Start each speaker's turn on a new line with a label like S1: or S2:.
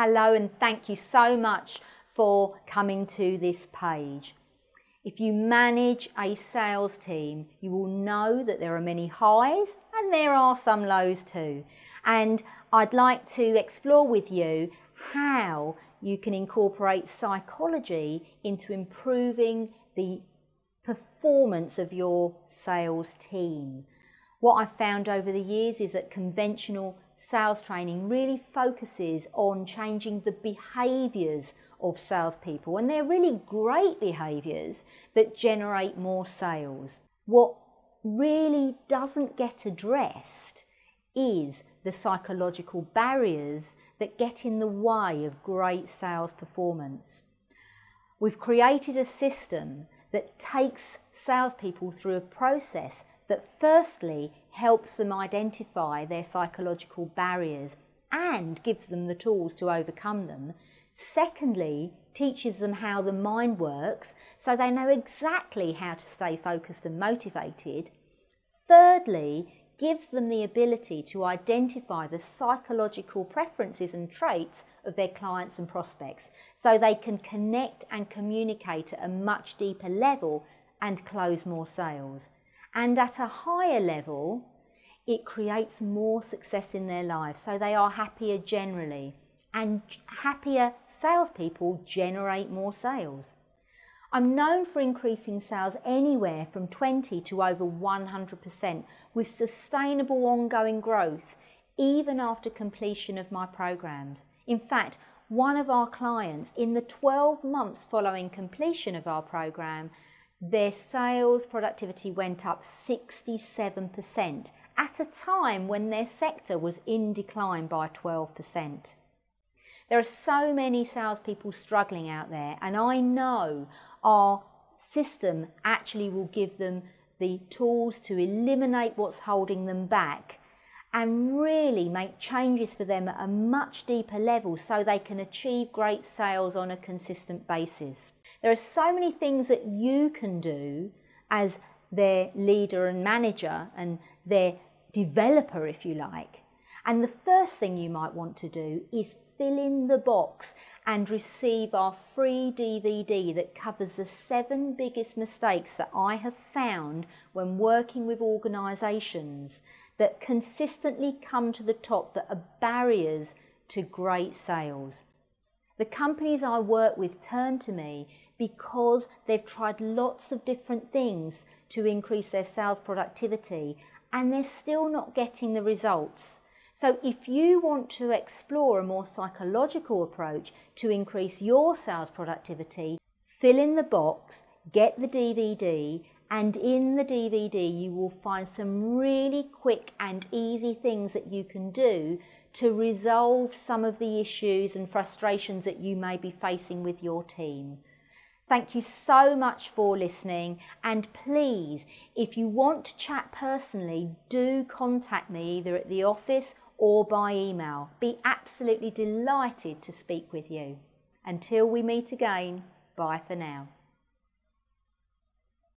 S1: Hello and thank you so much for coming to this page. If you manage a sales team, you will know that there are many highs and there are some lows too. And I'd like to explore with you how you can incorporate psychology into improving the performance of your sales team. What I've found over the years is that conventional sales training really focuses on changing the behaviours of salespeople, and they're really great behaviours that generate more sales. What really doesn't get addressed is the psychological barriers that get in the way of great sales performance. We've created a system that takes salespeople through a process that firstly helps them identify their psychological barriers and gives them the tools to overcome them. Secondly, teaches them how the mind works so they know exactly how to stay focused and motivated. Thirdly, gives them the ability to identify the psychological preferences and traits of their clients and prospects so they can connect and communicate at a much deeper level and close more sales. And at a higher level, it creates more success in their lives. So they are happier generally. And happier salespeople generate more sales. I'm known for increasing sales anywhere from 20 to over 100% with sustainable ongoing growth even after completion of my programs. In fact, one of our clients in the 12 months following completion of our program their sales productivity went up 67% at a time when their sector was in decline by 12%. There are so many salespeople struggling out there, and I know our system actually will give them the tools to eliminate what's holding them back and really make changes for them at a much deeper level so they can achieve great sales on a consistent basis. There are so many things that you can do as their leader and manager and their developer, if you like. And the first thing you might want to do is fill in the box and receive our free DVD that covers the seven biggest mistakes that I have found when working with organisations that consistently come to the top that are barriers to great sales. The companies I work with turn to me because they've tried lots of different things to increase their sales productivity and they're still not getting the results. So if you want to explore a more psychological approach to increase your sales productivity, fill in the box, get the DVD and in the DVD you will find some really quick and easy things that you can do to resolve some of the issues and frustrations that you may be facing with your team. Thank you so much for listening and please if you want to chat personally do contact me either at the office or by email. Be absolutely delighted to speak with you. Until we meet again, bye for now.